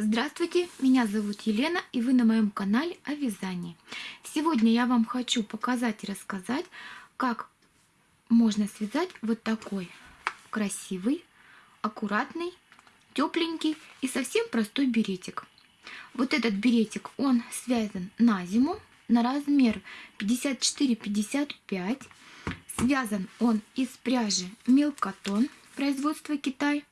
Здравствуйте, меня зовут Елена и вы на моем канале о вязании. Сегодня я вам хочу показать и рассказать, как можно связать вот такой красивый, аккуратный, тепленький и совсем простой беретик. Вот этот беретик, он связан на зиму на размер 54-55. Связан он из пряжи Милкотон, производства Китай.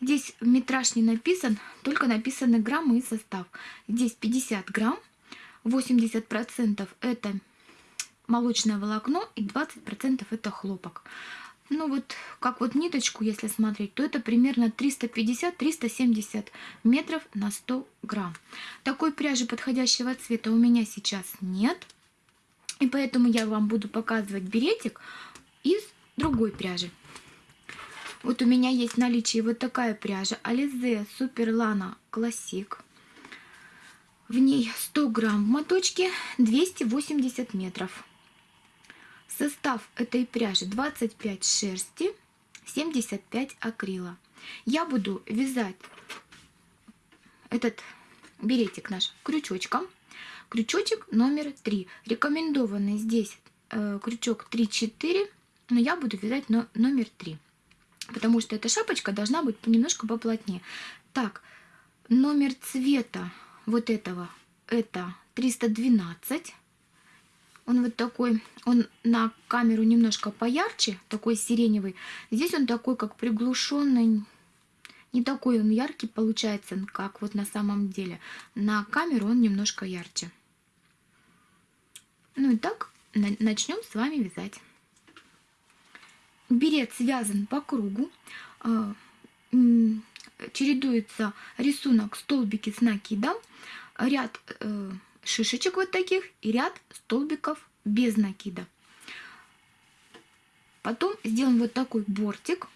Здесь метраж не написан, только написаны граммы и состав. Здесь 50 грамм, 80% это молочное волокно и 20% это хлопок. Ну вот, как вот ниточку, если смотреть, то это примерно 350-370 метров на 100 грамм. Такой пряжи подходящего цвета у меня сейчас нет. И поэтому я вам буду показывать беретик из другой пряжи. Вот у меня есть в наличии вот такая пряжа Super Lana Classic. В ней 100 грамм в моточке, 280 метров. Состав этой пряжи 25 шерсти, 75 акрила. Я буду вязать этот беретик наш крючочком. Крючочек номер 3. Рекомендованный здесь э, крючок 3-4, но я буду вязать но, номер 3 потому что эта шапочка должна быть немножко поплотнее. Так, номер цвета вот этого, это 312. Он вот такой, он на камеру немножко поярче, такой сиреневый. Здесь он такой, как приглушенный, не такой он яркий получается, как вот на самом деле. На камеру он немножко ярче. Ну и так, начнем с вами вязать. Берет связан по кругу, а, чередуется рисунок столбики с накидом, ряд э, шишечек вот таких и ряд столбиков без накида. Потом сделаем вот такой бортик.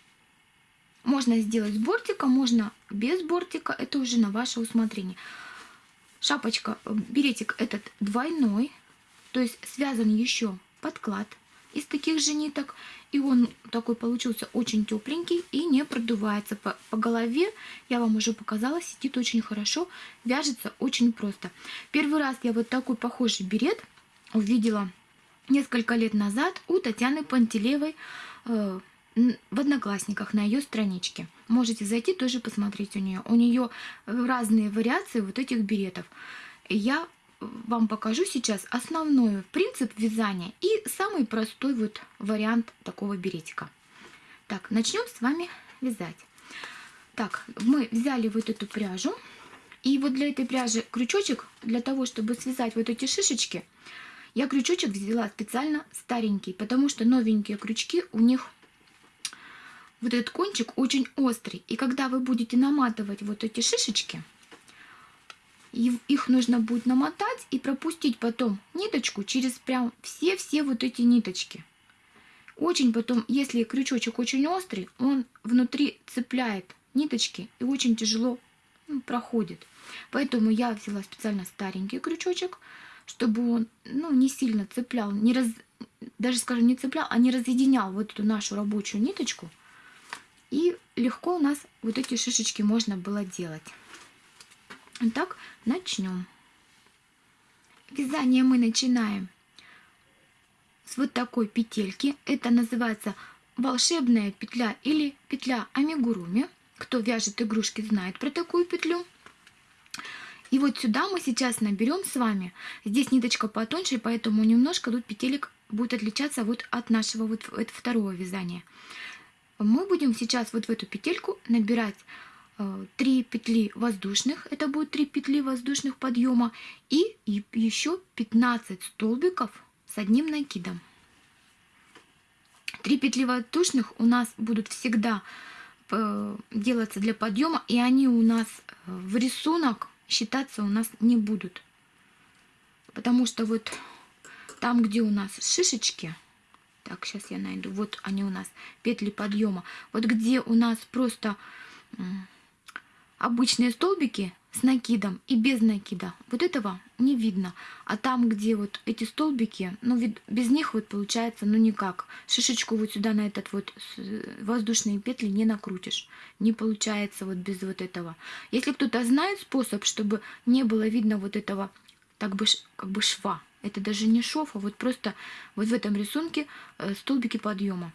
Можно сделать с бортика, можно без бортика, это уже на ваше усмотрение. Шапочка, э, беретик этот двойной, то есть связан еще подклад из таких же ниток. И он такой получился очень тепленький и не продувается. По, по голове, я вам уже показала, сидит очень хорошо, вяжется очень просто. Первый раз я вот такой похожий берет увидела несколько лет назад у Татьяны Пантелеевой э, в Одноклассниках на ее страничке. Можете зайти тоже посмотреть у нее. У нее разные вариации вот этих беретов. Я вам покажу сейчас основной принцип вязания и самый простой вот вариант такого беретика. Так, начнем с вами вязать. Так, мы взяли вот эту пряжу. И вот для этой пряжи крючочек, для того, чтобы связать вот эти шишечки, я крючочек взяла специально старенький, потому что новенькие крючки, у них вот этот кончик очень острый. И когда вы будете наматывать вот эти шишечки, их нужно будет намотать и пропустить потом ниточку через прям все-все вот эти ниточки. Очень потом, если крючочек очень острый, он внутри цепляет ниточки и очень тяжело ну, проходит. Поэтому я взяла специально старенький крючочек, чтобы он ну, не сильно цеплял, не раз, даже, скажем, не цеплял, а не разъединял вот эту нашу рабочую ниточку. И легко у нас вот эти шишечки можно было делать. Итак, начнем. Вязание мы начинаем с вот такой петельки. Это называется волшебная петля или петля амигуруми. Кто вяжет игрушки, знает про такую петлю. И вот сюда мы сейчас наберем с вами. Здесь ниточка потоньше, поэтому немножко тут петелек будет отличаться вот от нашего вот второго вязания. Мы будем сейчас вот в эту петельку набирать 3 э, петли воздушных, это будет 3 петли воздушных подъема, и еще 15 столбиков с одним накидом. 3 петли воздушных у нас будут всегда э, делаться для подъема, и они у нас э, в рисунок считаться у нас не будут. Потому что вот там, где у нас шишечки, так, сейчас я найду, вот они у нас, петли подъема, вот где у нас просто обычные столбики с накидом и без накида, вот этого не видно. А там, где вот эти столбики, ну вид, без них вот получается, ну никак. Шишечку вот сюда на этот вот воздушные петли не накрутишь. Не получается вот без вот этого. Если кто-то знает способ, чтобы не было видно вот этого так бы как бы шва, это даже не шов, а вот просто вот в этом рисунке э, столбики подъема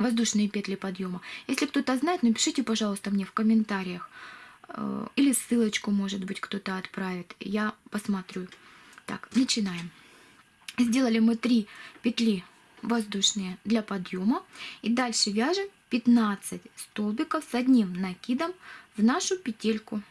воздушные петли подъема. Если кто-то знает, напишите, пожалуйста, мне в комментариях. Э, или ссылочку, может быть, кто-то отправит. Я посмотрю. Так, начинаем. Сделали мы 3 петли воздушные для подъема. И дальше вяжем 15 столбиков с одним накидом в нашу петельку.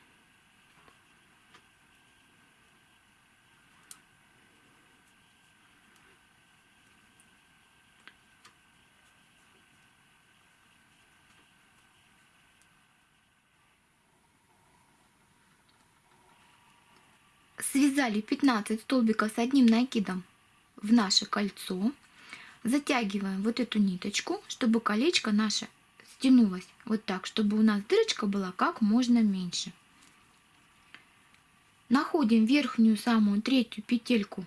Связали 15 столбиков с одним накидом в наше кольцо. Затягиваем вот эту ниточку, чтобы колечко наше стянулось вот так, чтобы у нас дырочка была как можно меньше. Находим верхнюю самую третью петельку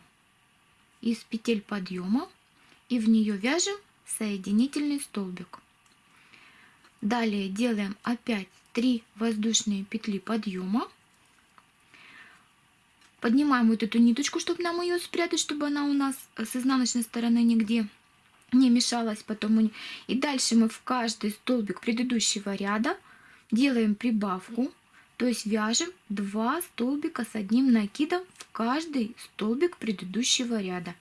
из петель подъема и в нее вяжем соединительный столбик. Далее делаем опять 3 воздушные петли подъема Поднимаем вот эту ниточку, чтобы нам ее спрятать, чтобы она у нас с изнаночной стороны нигде не мешалась потом. И дальше мы в каждый столбик предыдущего ряда делаем прибавку, то есть вяжем 2 столбика с одним накидом в каждый столбик предыдущего ряда.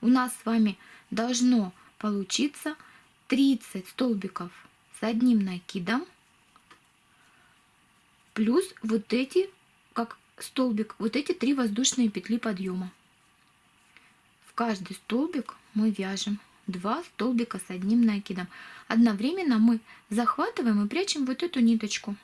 У нас с вами должно получиться 30 столбиков с одним накидом плюс вот эти столбик вот эти три воздушные петли подъема. В каждый столбик мы вяжем 2 столбика с одним накидом. Одновременно мы захватываем и прячем вот эту ниточку.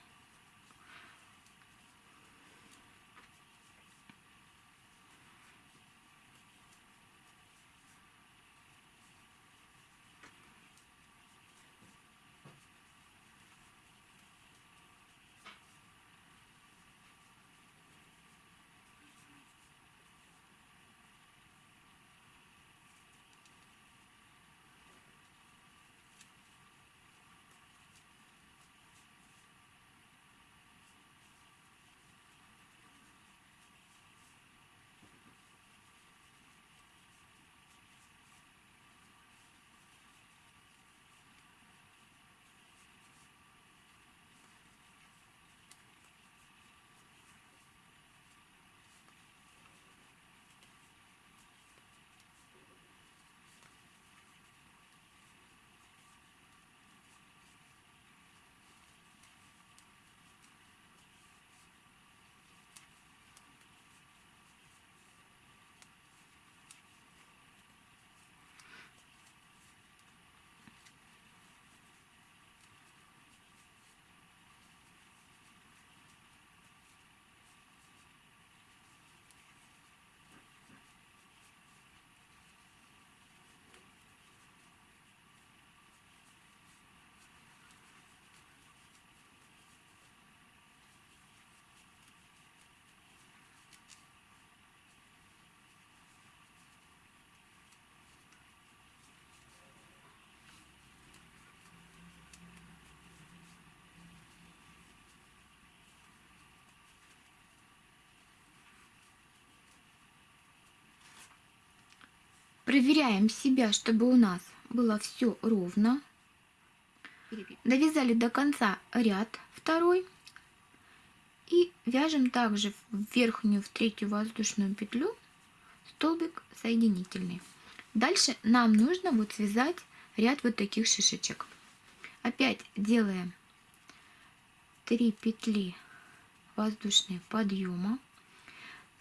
Проверяем себя, чтобы у нас было все ровно. Довязали до конца ряд второй. И вяжем также в верхнюю, в третью воздушную петлю столбик соединительный. Дальше нам нужно вот связать ряд вот таких шишечек. Опять делаем 3 петли воздушные подъема.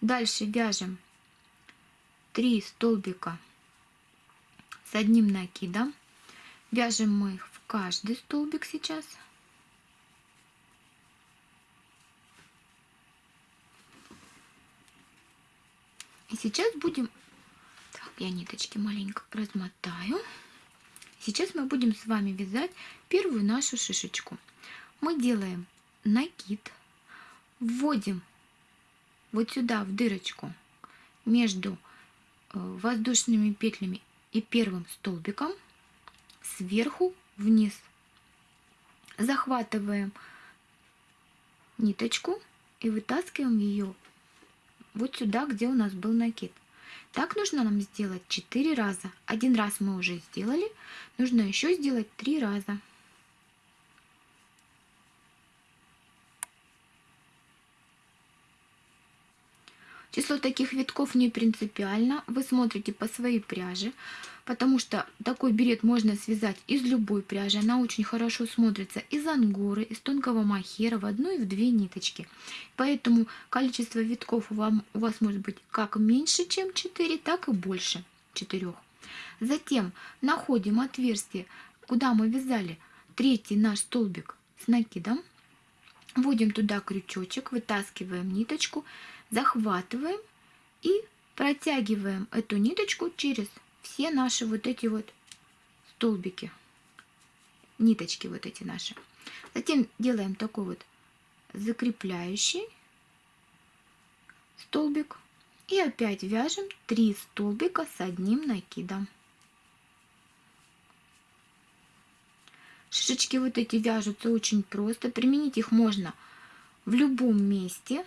Дальше вяжем 3 столбика с одним накидом. Вяжем мы их в каждый столбик сейчас. И сейчас будем... Так, я ниточки маленько размотаю. Сейчас мы будем с вами вязать первую нашу шишечку. Мы делаем накид вводим вот сюда в дырочку между э, воздушными петлями и первым столбиком сверху вниз. Захватываем ниточку и вытаскиваем ее вот сюда, где у нас был накид. Так нужно нам сделать 4 раза. Один раз мы уже сделали, нужно еще сделать 3 раза. Число таких витков не принципиально. Вы смотрите по своей пряже, потому что такой берет можно связать из любой пряжи. Она очень хорошо смотрится из ангоры, из тонкого махера в одну и в две ниточки. Поэтому количество витков вам, у вас может быть как меньше, чем 4, так и больше 4. Затем находим отверстие, куда мы вязали третий наш столбик с накидом. Вводим туда крючочек, вытаскиваем ниточку, захватываем и протягиваем эту ниточку через все наши вот эти вот столбики, ниточки вот эти наши. Затем делаем такой вот закрепляющий столбик и опять вяжем 3 столбика с одним накидом. Шишечки вот эти вяжутся очень просто. Применить их можно в любом месте.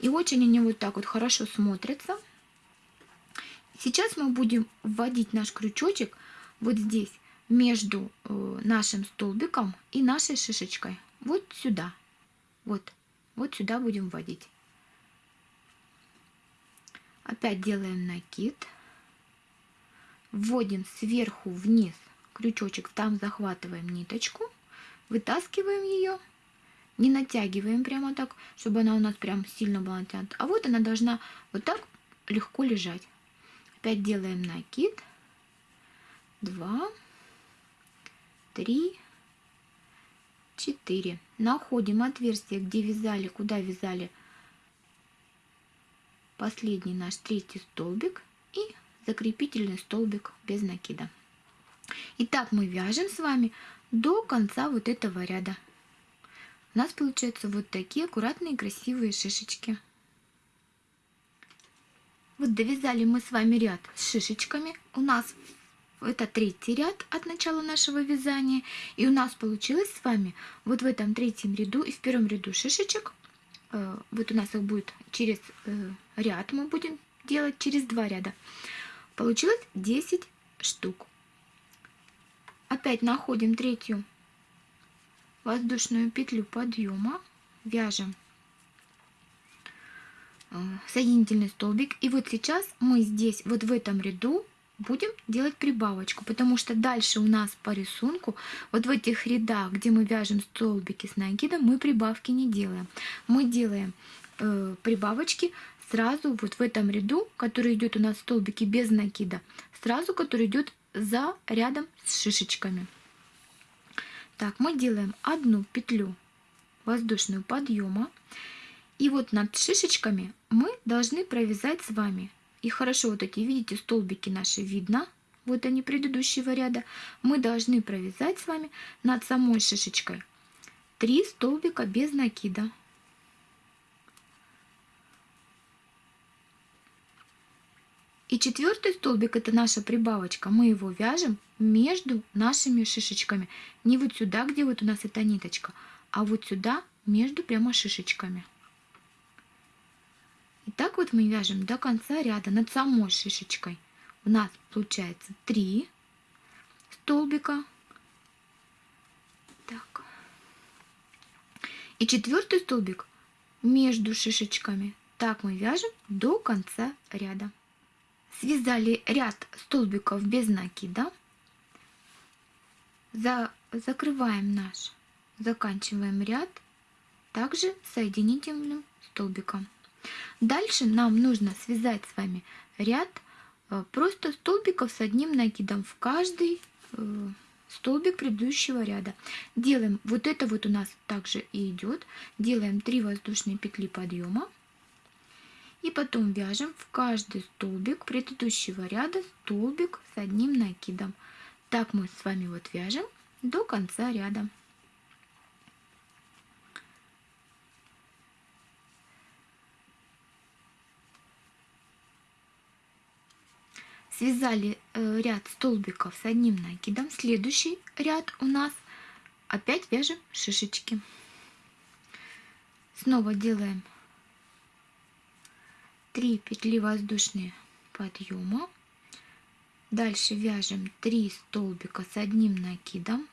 И очень они вот так вот хорошо смотрятся. Сейчас мы будем вводить наш крючочек вот здесь, между э, нашим столбиком и нашей шишечкой. Вот сюда. Вот. Вот сюда будем вводить. Опять делаем накид. Вводим сверху вниз крючочек, там захватываем ниточку, вытаскиваем ее не натягиваем прямо так, чтобы она у нас прям сильно была натянута. А вот она должна вот так легко лежать. Опять делаем накид. Два, три, четыре. Находим отверстие, где вязали, куда вязали последний наш третий столбик и закрепительный столбик без накида. Итак, мы вяжем с вами до конца вот этого ряда нас получаются вот такие аккуратные красивые шишечки. Вот довязали мы с вами ряд с шишечками. У нас это третий ряд от начала нашего вязания. И у нас получилось с вами вот в этом третьем ряду и в первом ряду шишечек. Э, вот у нас их будет через э, ряд, мы будем делать через два ряда. Получилось 10 штук. Опять находим третью воздушную петлю подъема, вяжем э, соединительный столбик. И вот сейчас мы здесь, вот в этом ряду, будем делать прибавочку, потому что дальше у нас по рисунку, вот в этих рядах, где мы вяжем столбики с накидом, мы прибавки не делаем. Мы делаем э, прибавочки сразу вот в этом ряду, который идет у нас столбики без накида, сразу который идет за рядом с шишечками. Так, мы делаем одну петлю воздушную подъема. И вот над шишечками мы должны провязать с вами. И хорошо вот эти, видите, столбики наши видно. Вот они предыдущего ряда. Мы должны провязать с вами над самой шишечкой 3 столбика без накида. И четвертый столбик, это наша прибавочка, мы его вяжем между нашими шишечками. Не вот сюда, где вот у нас эта ниточка, а вот сюда, между прямо шишечками. И так вот мы вяжем до конца ряда над самой шишечкой. У нас получается 3 столбика. Так. И четвертый столбик между шишечками. Так мы вяжем до конца ряда. Связали ряд столбиков без накида. За, закрываем наш, заканчиваем ряд также соединительным столбиком. Дальше нам нужно связать с вами ряд э, просто столбиков с одним накидом в каждый э, столбик предыдущего ряда. Делаем, вот это вот у нас также и идет, делаем 3 воздушные петли подъема и потом вяжем в каждый столбик предыдущего ряда столбик с одним накидом. Так мы с вами вот вяжем до конца ряда. Связали э, ряд столбиков с одним накидом. Следующий ряд у нас опять вяжем шишечки. Снова делаем 3 петли воздушные подъема Дальше вяжем 3 столбика с одним накидом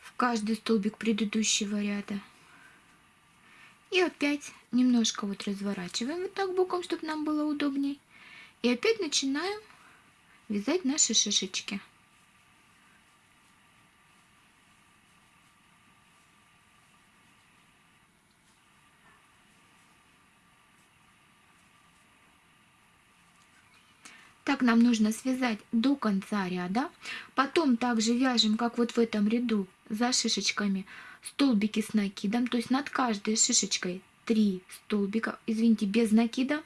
в каждый столбик предыдущего ряда. И опять немножко вот разворачиваем вот так боком, чтобы нам было удобней. И опять начинаем вязать наши шишечки. Так нам нужно связать до конца ряда. Потом также вяжем, как вот в этом ряду, за шишечками столбики с накидом. То есть над каждой шишечкой 3 столбика, извините, без накида.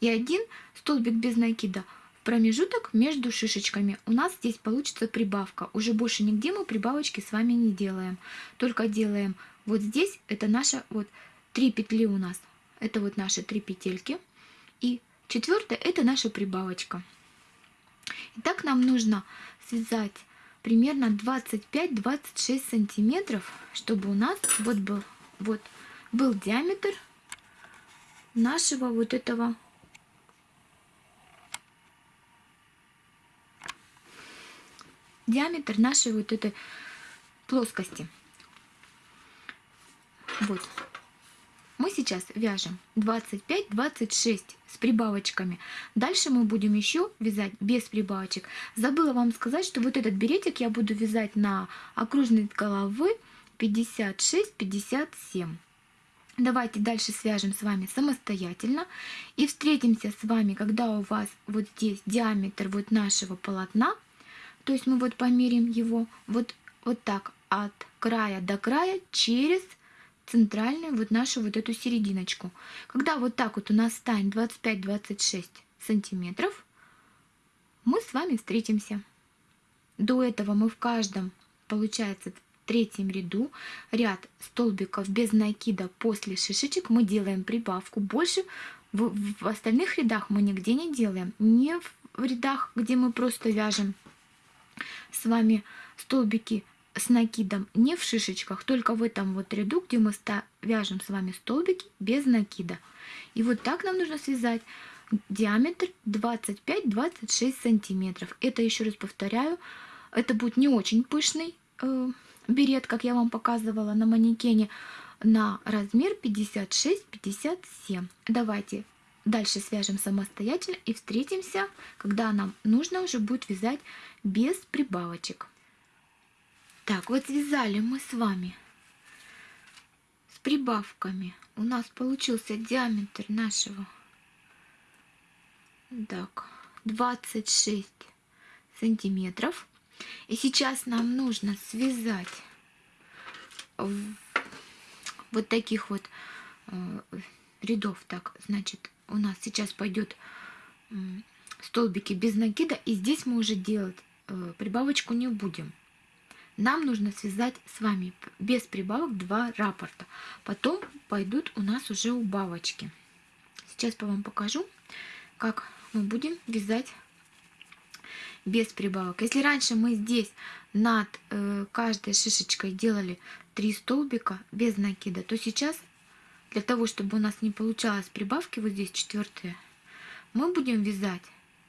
И один столбик без накида в промежуток между шишечками. У нас здесь получится прибавка. Уже больше нигде мы прибавочки с вами не делаем. Только делаем вот здесь, это наша вот 3 петли у нас. Это вот наши 3 петельки. И Четвертое – это наша прибавочка. Итак, нам нужно связать примерно 25-26 сантиметров, чтобы у нас вот был, вот был диаметр нашего вот этого диаметр нашей вот этой плоскости. Вот мы сейчас вяжем 25-26 с прибавочками. Дальше мы будем еще вязать без прибавочек. Забыла вам сказать, что вот этот беретик я буду вязать на окружной головы 56-57. Давайте дальше свяжем с вами самостоятельно и встретимся с вами, когда у вас вот здесь диаметр вот нашего полотна, то есть мы вот померим его вот, вот так от края до края через центральную вот нашу вот эту серединочку. Когда вот так вот у нас станет 25-26 сантиметров, мы с вами встретимся. До этого мы в каждом, получается, в третьем ряду ряд столбиков без накида после шишечек мы делаем прибавку. Больше в, в остальных рядах мы нигде не делаем. Не в рядах, где мы просто вяжем с вами столбики с накидом не в шишечках, только в этом вот ряду, где мы вяжем с вами столбики без накида. И вот так нам нужно связать диаметр 25-26 сантиметров. Это еще раз повторяю, это будет не очень пышный э, берет, как я вам показывала на манекене, на размер 56-57. Давайте дальше свяжем самостоятельно и встретимся, когда нам нужно уже будет вязать без прибавочек. Так, вот связали мы с вами с прибавками. У нас получился диаметр нашего так, 26 сантиметров. И сейчас нам нужно связать вот таких вот э, рядов. Так, значит, у нас сейчас пойдет столбики без накида. И здесь мы уже делать э, прибавочку не будем нам нужно связать с вами без прибавок два раппорта. Потом пойдут у нас уже убавочки. Сейчас я вам покажу, как мы будем вязать без прибавок. Если раньше мы здесь над э, каждой шишечкой делали 3 столбика без накида, то сейчас для того, чтобы у нас не получалось прибавки, вот здесь четвертые, мы будем вязать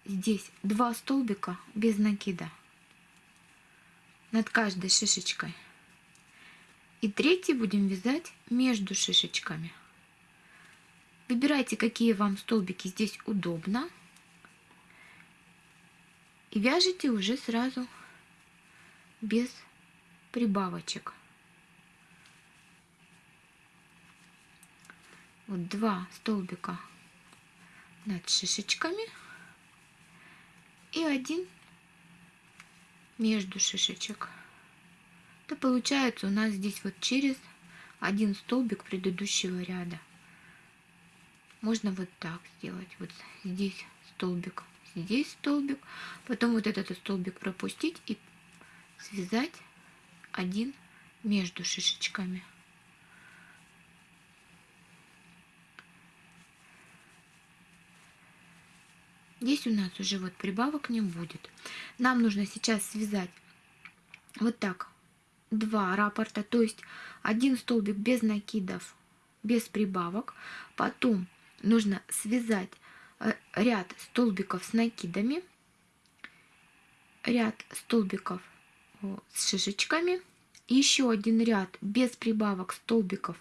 здесь 2 столбика без накида над каждой шишечкой. И третий будем вязать между шишечками. Выбирайте, какие вам столбики здесь удобно. И вяжите уже сразу без прибавочек. Вот два столбика над шишечками и один между шишечек. Это получается у нас здесь вот через один столбик предыдущего ряда. Можно вот так сделать. Вот здесь столбик, здесь столбик. Потом вот этот столбик пропустить и связать один между шишечками. Здесь у нас уже вот прибавок не будет. Нам нужно сейчас связать вот так два раппорта, то есть один столбик без накидов, без прибавок. Потом нужно связать э, ряд столбиков с накидами, ряд столбиков с шишечками, еще один ряд без прибавок столбиков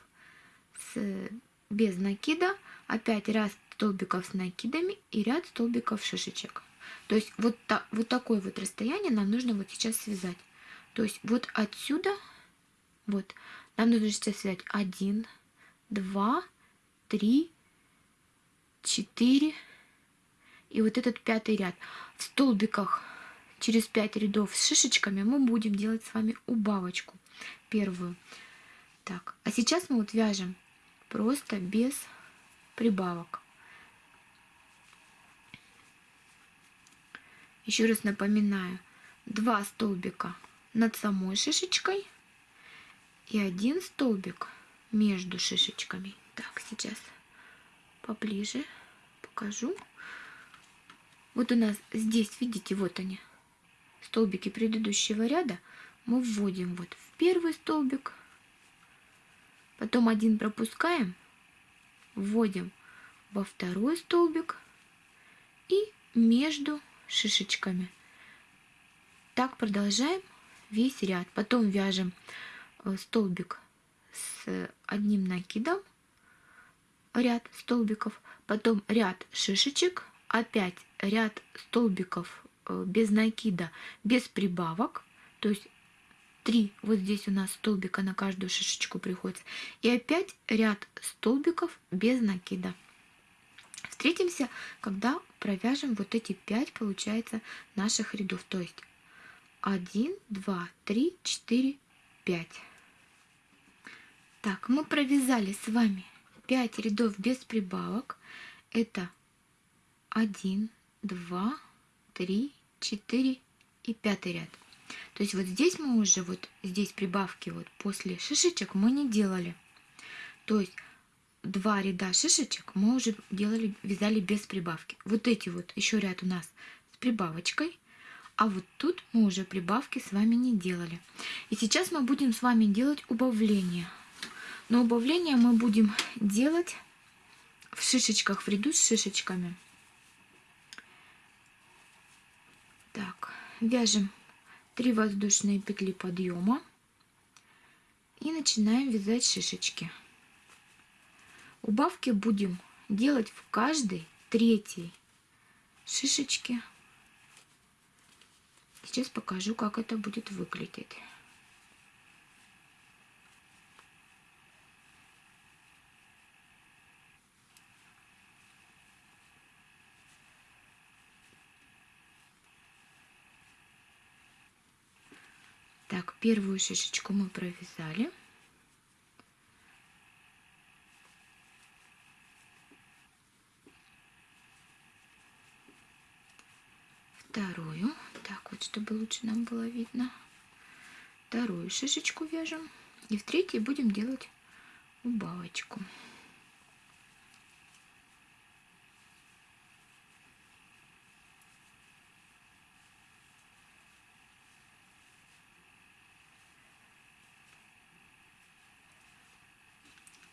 с, без накида, опять ряд столбиков с накидами и ряд столбиков шишечек. То есть вот, та, вот такое вот расстояние нам нужно вот сейчас связать. То есть вот отсюда, вот, нам нужно сейчас связать 1, 2, 3, 4 и вот этот пятый ряд. В столбиках через 5 рядов с шишечками мы будем делать с вами убавочку первую. Так, а сейчас мы вот вяжем просто без прибавок. Еще раз напоминаю, два столбика над самой шишечкой и один столбик между шишечками. Так, сейчас поближе покажу. Вот у нас здесь, видите, вот они, столбики предыдущего ряда. Мы вводим вот в первый столбик, потом один пропускаем, вводим во второй столбик и между шишечками. Так продолжаем весь ряд. Потом вяжем э, столбик с одним накидом, ряд столбиков, потом ряд шишечек, опять ряд столбиков э, без накида, без прибавок, то есть три вот здесь у нас столбика на каждую шишечку приходится, и опять ряд столбиков без накида. Встретимся, когда провяжем вот эти 5, получается, наших рядов. То есть 1, 2, 3, 4, 5. Так, мы провязали с вами 5 рядов без прибавок. Это 1, 2, 3, 4 и 5 ряд. То есть вот здесь мы уже, вот здесь прибавки вот после шишечек мы не делали. То есть два ряда шишечек мы уже делали, вязали без прибавки. Вот эти вот еще ряд у нас с прибавочкой, а вот тут мы уже прибавки с вами не делали. И сейчас мы будем с вами делать убавление. Но убавление мы будем делать в шишечках, в ряду с шишечками. Так, вяжем 3 воздушные петли подъема и начинаем вязать шишечки. Убавки будем делать в каждой третьей шишечке. Сейчас покажу, как это будет выглядеть. Так, первую шишечку мы провязали. Вторую. Так, вот, чтобы лучше нам было видно. Вторую шишечку вяжем. И в третьей будем делать убавочку.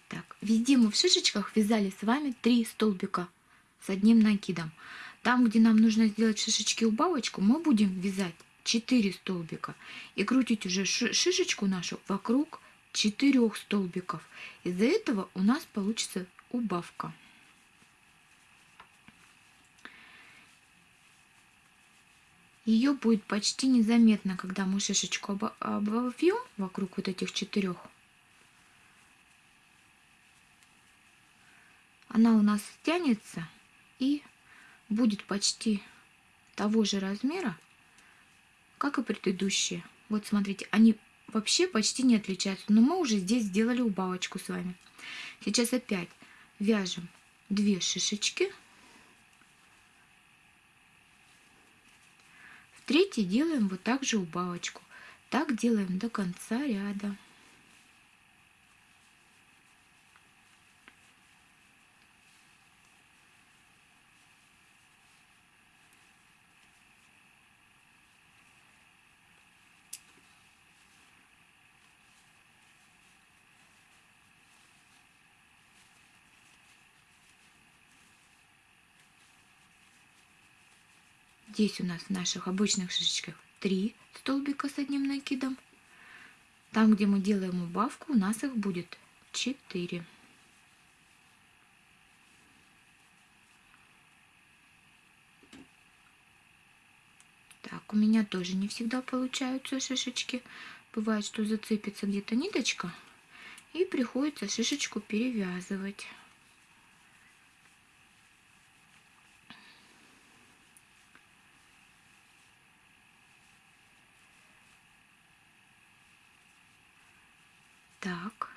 Так, везде мы в шишечках вязали с вами три столбика с одним накидом. Там, где нам нужно сделать шишечки убавочку, мы будем вязать 4 столбика и крутить уже шишечку нашу вокруг 4 столбиков. Из-за этого у нас получится убавка. Ее будет почти незаметно, когда мы шишечку обовьем вокруг вот этих четырех. Она у нас стянется и будет почти того же размера, как и предыдущие. Вот смотрите, они вообще почти не отличаются, но мы уже здесь сделали убавочку с вами. Сейчас опять вяжем две шишечки. В третьей делаем вот так же убавочку. Так делаем до конца ряда. Здесь у нас в наших обычных шишечках 3 столбика с одним накидом. Там, где мы делаем убавку, у нас их будет 4. Так, у меня тоже не всегда получаются шишечки. Бывает, что зацепится где-то ниточка, и приходится шишечку перевязывать. Так,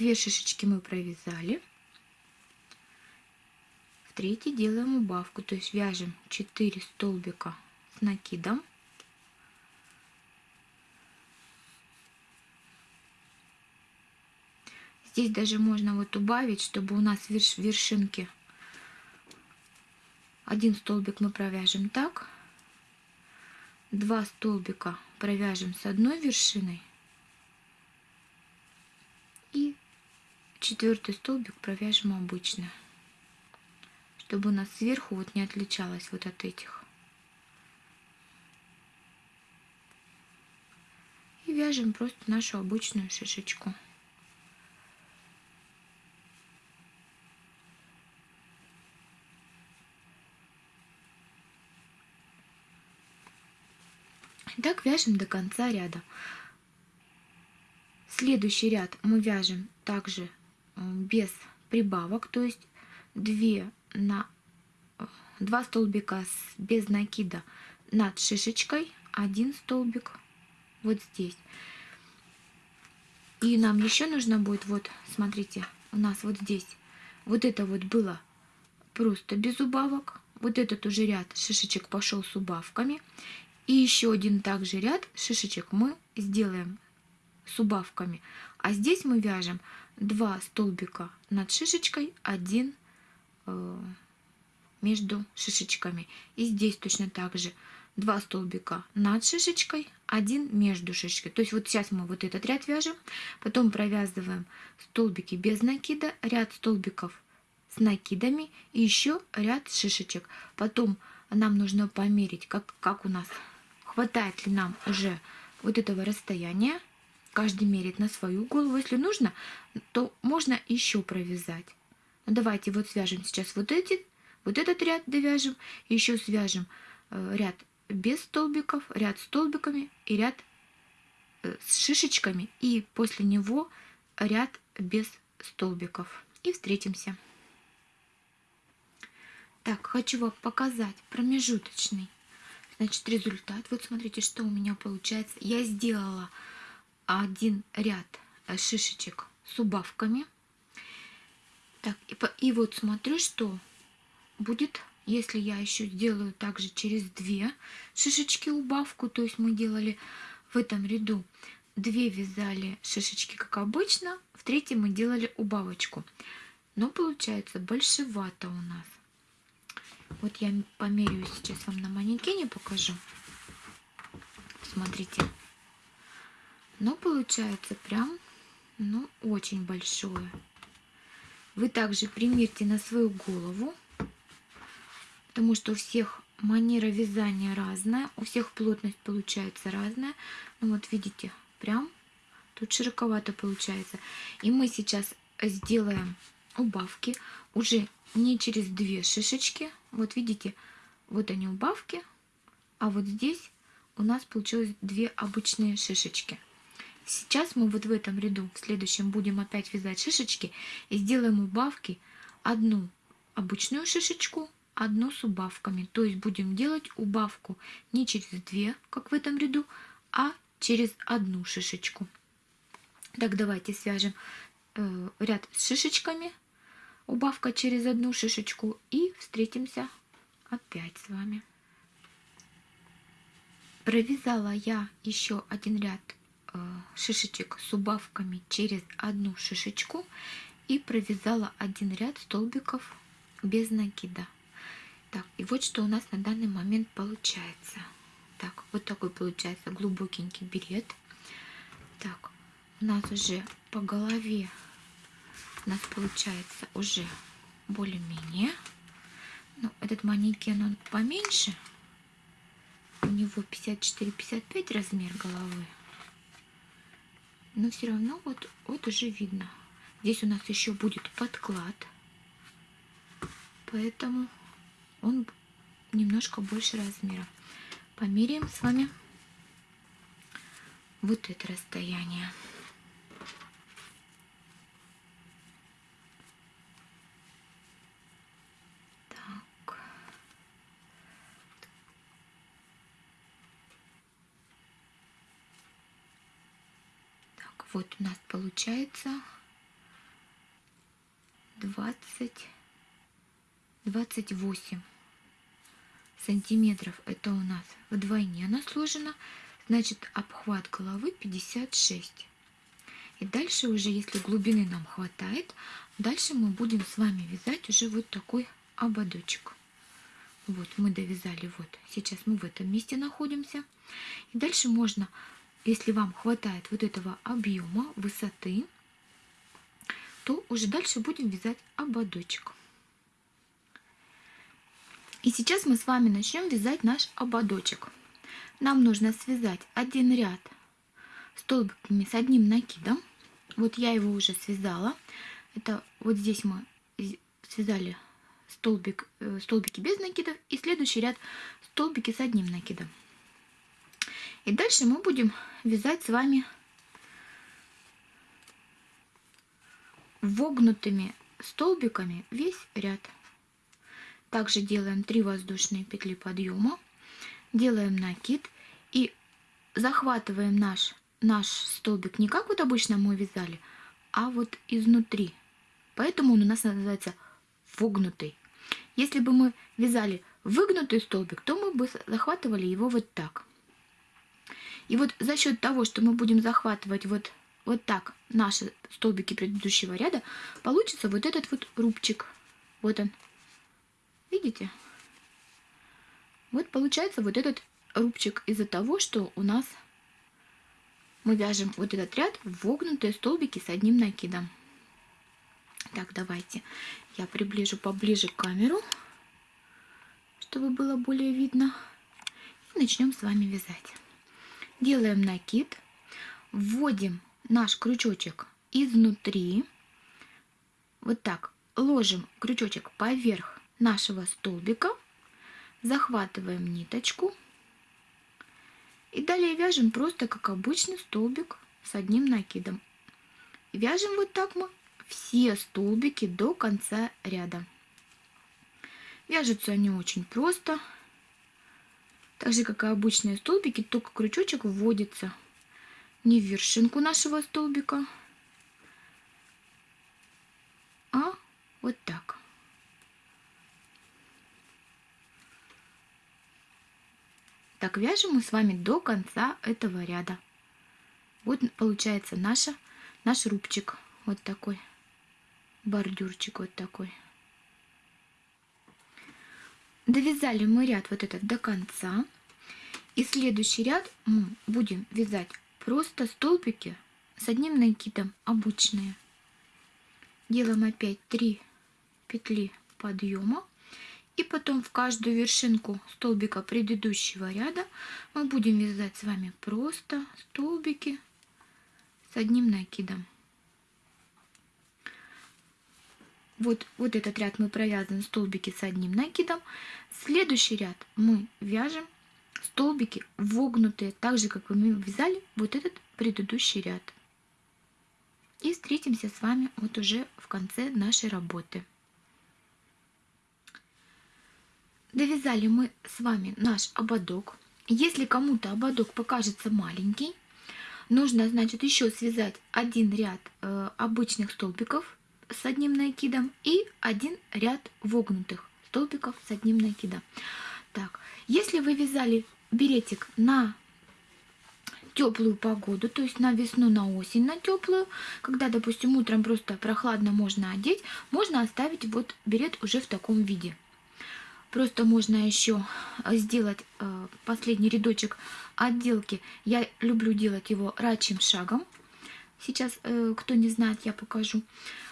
две шишечки мы провязали. В третий делаем убавку, то есть вяжем 4 столбика с накидом. Здесь даже можно вот убавить, чтобы у нас верш, вершинки. Один столбик мы провяжем так. Два столбика провяжем с одной вершиной. И четвертый столбик провяжем обычно, чтобы у нас сверху вот не отличалось вот от этих. И вяжем просто нашу обычную шишечку. Так вяжем до конца ряда. Следующий ряд мы вяжем также без прибавок, то есть 2 на 2 столбика без накида над шишечкой, один столбик вот здесь. И нам еще нужно будет, вот, смотрите, у нас вот здесь, вот это вот было просто без убавок. Вот этот уже ряд шишечек пошел с убавками. И еще один также ряд шишечек мы сделаем с убавками. А здесь мы вяжем 2 столбика над шишечкой, один э, между шишечками. И здесь точно так же 2 столбика над шишечкой, один между шишечкой. То есть вот сейчас мы вот этот ряд вяжем, потом провязываем столбики без накида, ряд столбиков с накидами и еще ряд шишечек. Потом нам нужно померить, как, как у нас, хватает ли нам уже вот этого расстояния Каждый мерит на свою голову. Если нужно, то можно еще провязать. Ну, давайте вот свяжем сейчас вот эти, вот этот ряд довяжем, еще свяжем э, ряд без столбиков, ряд столбиками и ряд э, с шишечками, и после него ряд без столбиков. И встретимся. Так, хочу вам показать промежуточный, значит, результат. Вот смотрите, что у меня получается. Я сделала один ряд э, шишечек с убавками. Так, и, по, и вот смотрю, что будет, если я еще сделаю также через две шишечки убавку, то есть мы делали в этом ряду две вязали шишечки, как обычно, в третьем мы делали убавочку. Но получается большевато у нас. Вот я померяю сейчас вам на манекене покажу. Смотрите но получается прям, ну, очень большое. Вы также примерьте на свою голову, потому что у всех манера вязания разная, у всех плотность получается разная. Ну вот видите, прям тут широковато получается. И мы сейчас сделаем убавки уже не через две шишечки. Вот видите, вот они убавки, а вот здесь у нас получилось две обычные шишечки. Сейчас мы вот в этом ряду, в следующем, будем опять вязать шишечки и сделаем убавки. Одну обычную шишечку, одну с убавками. То есть будем делать убавку не через две, как в этом ряду, а через одну шишечку. Так, давайте свяжем э, ряд с шишечками, убавка через одну шишечку и встретимся опять с вами. Провязала я еще один ряд шишечек с убавками через одну шишечку и провязала один ряд столбиков без накида. Так, и вот что у нас на данный момент получается. Так, вот такой получается глубокенький берет. Так, у нас уже по голове у нас получается уже более-менее. Ну, этот манекен, он поменьше. него 54-55 размер головы. Но все равно вот, вот уже видно. Здесь у нас еще будет подклад. Поэтому он немножко больше размера. Померяем с вами вот это расстояние. Вот у нас получается 20, 28 сантиметров. Это у нас вдвойне она сложена. Значит, обхват головы 56. И дальше уже, если глубины нам хватает, дальше мы будем с вами вязать уже вот такой ободочек. Вот, мы довязали вот. Сейчас мы в этом месте находимся. И дальше можно, если вам хватает вот этого объема, высоты, то уже дальше будем вязать ободочек. И сейчас мы с вами начнем вязать наш ободочек. Нам нужно связать один ряд столбиками с одним накидом. Вот я его уже связала. Это вот здесь мы связали столбик, э, столбики без накидов и следующий ряд столбики с одним накидом. И дальше мы будем вязать с вами вогнутыми столбиками весь ряд. Также делаем 3 воздушные петли подъема, делаем накид и захватываем наш, наш столбик не как вот обычно мы вязали, а вот изнутри. Поэтому он у нас называется вогнутый. Если бы мы вязали выгнутый столбик, то мы бы захватывали его вот так. И вот за счет того, что мы будем захватывать вот, вот так наши столбики предыдущего ряда, получится вот этот вот рубчик. Вот он. Видите? Вот получается вот этот рубчик из-за того, что у нас мы вяжем вот этот ряд в вогнутые столбики с одним накидом. Так, давайте я приближу поближе камеру, чтобы было более видно. И начнем с вами вязать. Делаем накид, вводим наш крючочек изнутри, вот так. Ложим крючочек поверх нашего столбика, захватываем ниточку. И далее вяжем просто как обычный столбик с одним накидом. Вяжем вот так мы все столбики до конца ряда. Вяжутся они очень просто, так же как и обычные столбики, только крючочек вводится не в вершинку нашего столбика, а вот так. Так вяжем мы с вами до конца этого ряда. Вот получается наша, наш рубчик. Вот такой. Бордюрчик вот такой. Довязали мы ряд вот этот до конца. И следующий ряд мы будем вязать просто столбики с одним накидом обычные. Делаем опять 3 петли подъема и потом в каждую вершинку столбика предыдущего ряда мы будем вязать с вами просто столбики с одним накидом. Вот, вот этот ряд мы провязываем столбики с одним накидом. Следующий ряд мы вяжем столбики вогнутые, так же, как мы вязали вот этот предыдущий ряд. И встретимся с вами вот уже в конце нашей работы. Довязали мы с вами наш ободок. Если кому-то ободок покажется маленький, нужно, значит, еще связать один ряд э, обычных столбиков с одним накидом и один ряд вогнутых столбиков с одним накидом. Так, если вы вязали беретик на теплую погоду, то есть на весну, на осень, на теплую, когда, допустим, утром просто прохладно можно одеть, можно оставить вот берет уже в таком виде. Просто можно еще э, сделать э, последний рядочек отделки. Я люблю делать его рачьим шагом. Сейчас, э, кто не знает, я покажу.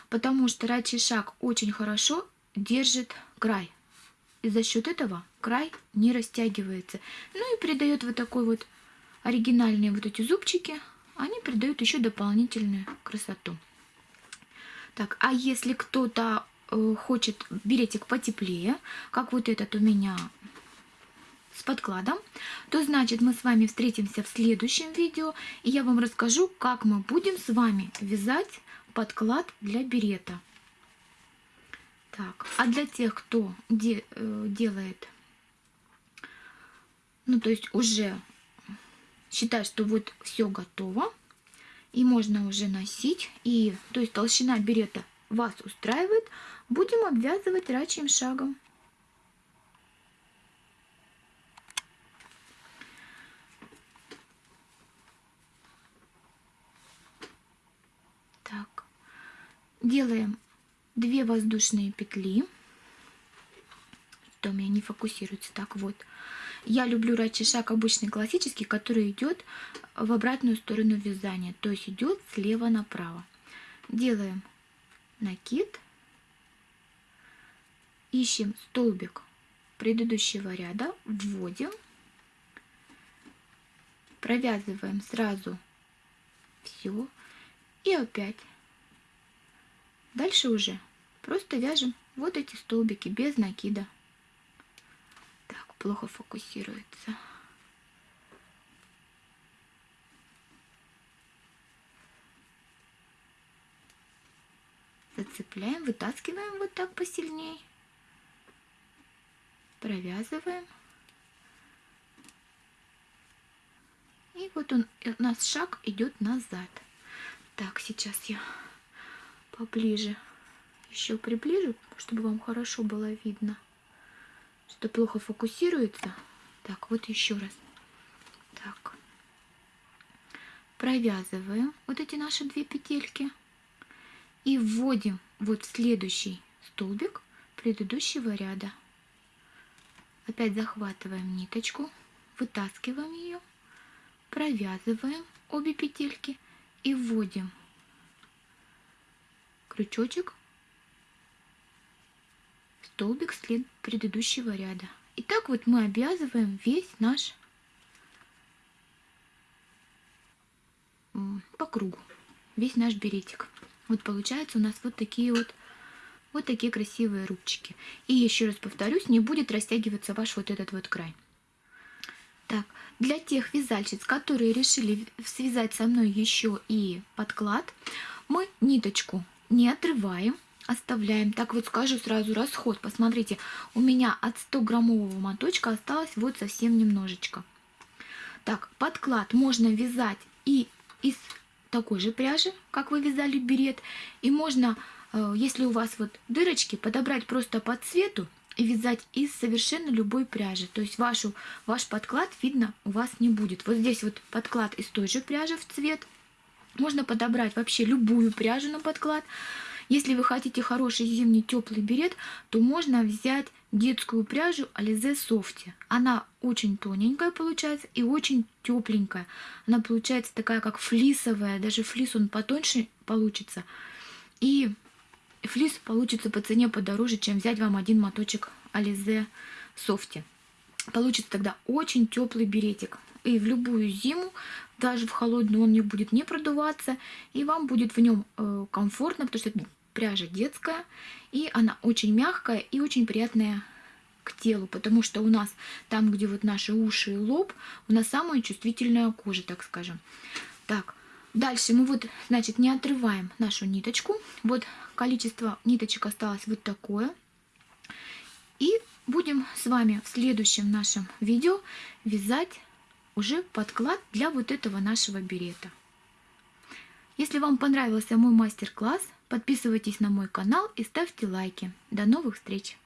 Потому что рачий шаг очень хорошо держит край. И за счет этого край не растягивается. Ну и придает вот такой вот оригинальные вот эти зубчики, они придают еще дополнительную красоту. Так, а если кто-то э, хочет беретик потеплее, как вот этот у меня с подкладом, то значит мы с вами встретимся в следующем видео, и я вам расскажу, как мы будем с вами вязать подклад для берета. Так, а для тех, кто де, э, делает, ну то есть уже считает, что вот все готово, и можно уже носить, и то есть толщина берета вас устраивает, будем обвязывать рачьим шагом. Делаем 2 воздушные петли. Что у меня не фокусируется. Так вот. Я люблю рачий шаг обычный классический, который идет в обратную сторону вязания. То есть идет слева направо. Делаем накид. Ищем столбик предыдущего ряда. Вводим. Провязываем сразу все. И опять Дальше уже просто вяжем вот эти столбики без накида. Так, плохо фокусируется. Зацепляем, вытаскиваем вот так посильнее. Провязываем. И вот он, у нас шаг идет назад. Так, сейчас я поближе. Еще приближу, чтобы вам хорошо было видно. Что плохо фокусируется. Так, вот еще раз. Так. Провязываем вот эти наши две петельки. И вводим вот в следующий столбик предыдущего ряда. Опять захватываем ниточку, вытаскиваем ее, провязываем обе петельки и вводим крючочек, столбик след предыдущего ряда. И так вот мы обвязываем весь наш по кругу, весь наш беретик. Вот получается у нас вот такие вот вот такие красивые рубчики. И еще раз повторюсь, не будет растягиваться ваш вот этот вот край. Так, для тех вязальщиц, которые решили связать со мной еще и подклад, мы ниточку не отрываем, оставляем. Так вот скажу сразу расход. Посмотрите, у меня от 100 граммового моточка осталось вот совсем немножечко. Так, подклад можно вязать и из такой же пряжи, как вы вязали берет. И можно, э, если у вас вот дырочки, подобрать просто по цвету и вязать из совершенно любой пряжи. То есть вашу, ваш подклад, видно, у вас не будет. Вот здесь вот подклад из той же пряжи в цвет – можно подобрать вообще любую пряжу на подклад. Если вы хотите хороший зимний теплый берет, то можно взять детскую пряжу Alize Softy. Она очень тоненькая получается и очень тепленькая. Она получается такая как флисовая, даже флис он потоньше получится. И флис получится по цене подороже, чем взять вам один моточек Alize Softy. Получится тогда очень теплый беретик. И в любую зиму даже в холодную он не будет не продуваться, и вам будет в нем э, комфортно, потому что пряжа детская, и она очень мягкая и очень приятная к телу, потому что у нас там, где вот наши уши и лоб, у нас самая чувствительная кожа, так скажем. Так, дальше мы вот, значит, не отрываем нашу ниточку. Вот количество ниточек осталось вот такое. И будем с вами в следующем нашем видео вязать уже подклад для вот этого нашего берета. Если вам понравился мой мастер-класс, подписывайтесь на мой канал и ставьте лайки. До новых встреч!